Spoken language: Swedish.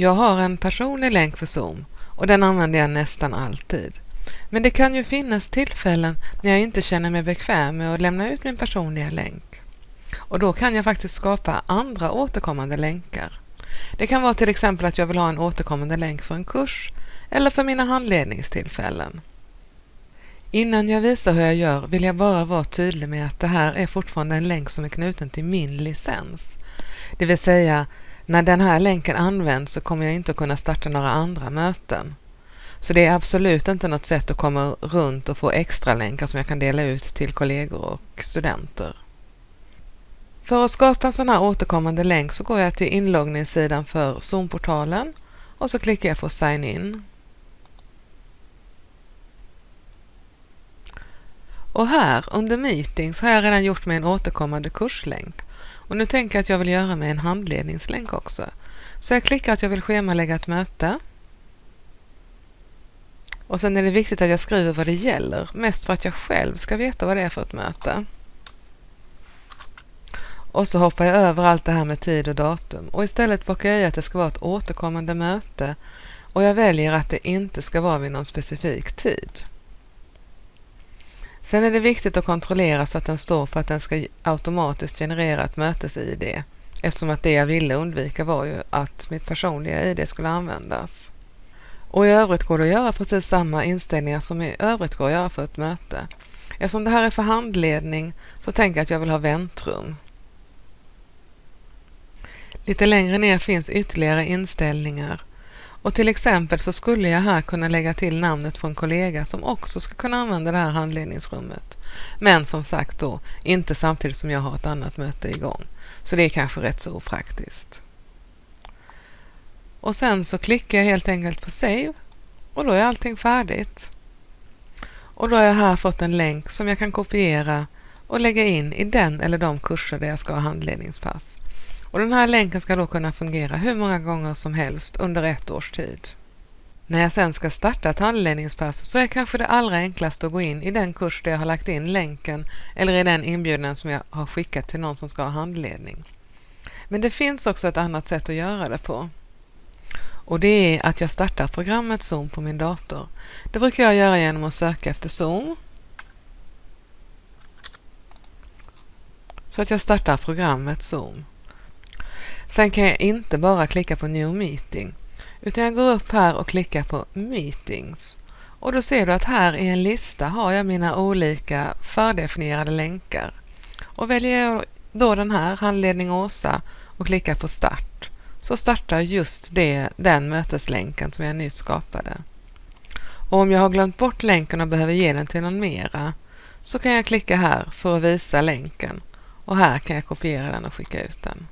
Jag har en personlig länk för Zoom och den använder jag nästan alltid. Men det kan ju finnas tillfällen när jag inte känner mig bekväm med att lämna ut min personliga länk. Och då kan jag faktiskt skapa andra återkommande länkar. Det kan vara till exempel att jag vill ha en återkommande länk för en kurs eller för mina handledningstillfällen. Innan jag visar hur jag gör vill jag bara vara tydlig med att det här är fortfarande en länk som är knuten till min licens. Det vill säga, när den här länken används så kommer jag inte att kunna starta några andra möten. Så det är absolut inte något sätt att komma runt och få extra länkar som jag kan dela ut till kollegor och studenter. För att skapa en sån här återkommande länk så går jag till inloggningssidan för Zoom-portalen och så klickar jag på Sign in. Och här under Meetings har jag redan gjort mig en återkommande kurslänk. Och nu tänker jag att jag vill göra mig en handledningslänk också. Så jag klickar att jag vill schemalägga ett möte. Och sen är det viktigt att jag skriver vad det gäller, mest för att jag själv ska veta vad det är för ett möte. Och så hoppar jag över allt det här med tid och datum och istället bockar jag i att det ska vara ett återkommande möte och jag väljer att det inte ska vara vid någon specifik tid. Sen är det viktigt att kontrollera så att den står för att den ska automatiskt generera ett mötes-id eftersom att det jag ville undvika var ju att mitt personliga id skulle användas. Och i övrigt går det att göra precis samma inställningar som i övrigt går att göra för ett möte. Eftersom det här är för handledning så tänker jag att jag vill ha väntrum. Lite längre ner finns ytterligare inställningar och till exempel så skulle jag här kunna lägga till namnet på en kollega som också ska kunna använda det här handledningsrummet. Men som sagt då, inte samtidigt som jag har ett annat möte igång. Så det är kanske rätt så opraktiskt. Och sen så klickar jag helt enkelt på Save och då är allting färdigt. Och då har jag här fått en länk som jag kan kopiera och lägga in i den eller de kurser där jag ska ha handledningspass. Och den här länken ska då kunna fungera hur många gånger som helst under ett års tid. När jag sen ska starta ett handledningspass så är kanske det allra enklaste att gå in i den kurs där jag har lagt in länken eller i den inbjudan som jag har skickat till någon som ska ha handledning. Men det finns också ett annat sätt att göra det på. Och det är att jag startar programmet Zoom på min dator. Det brukar jag göra genom att söka efter Zoom. Så att jag startar programmet Zoom. Sen kan jag inte bara klicka på New Meeting utan jag går upp här och klickar på Meetings. Och då ser du att här i en lista har jag mina olika fördefinierade länkar. Och väljer jag då den här, Handledning Åsa, och klickar på Start så startar just det, den möteslänken som jag nyss skapade. Och om jag har glömt bort länken och behöver ge den till någon mera så kan jag klicka här för att visa länken och här kan jag kopiera den och skicka ut den.